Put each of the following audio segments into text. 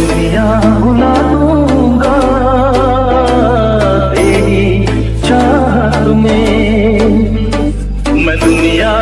दुनिया भुला दूँगा। तेरी चाहत में मैं दुनिया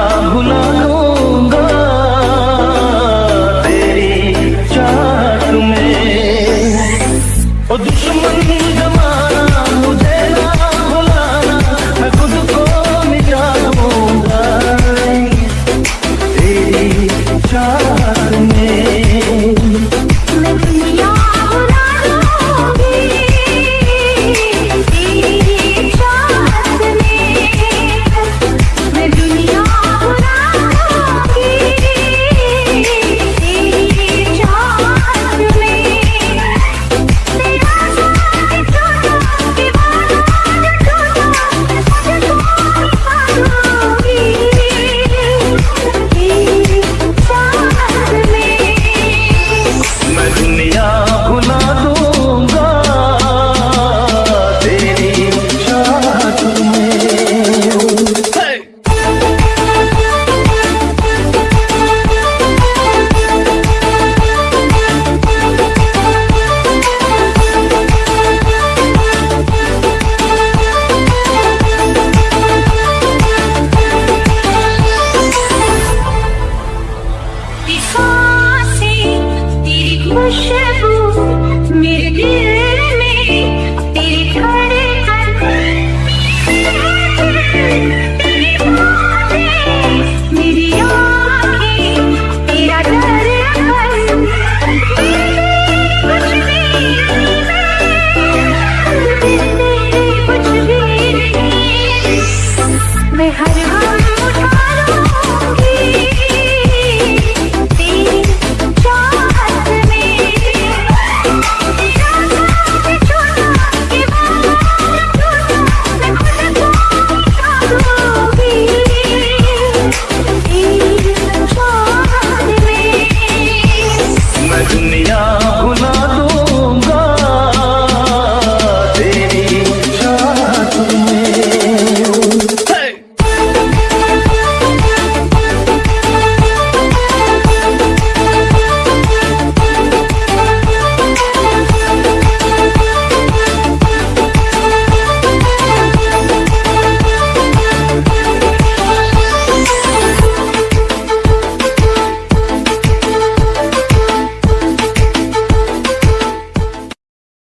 में हर हाल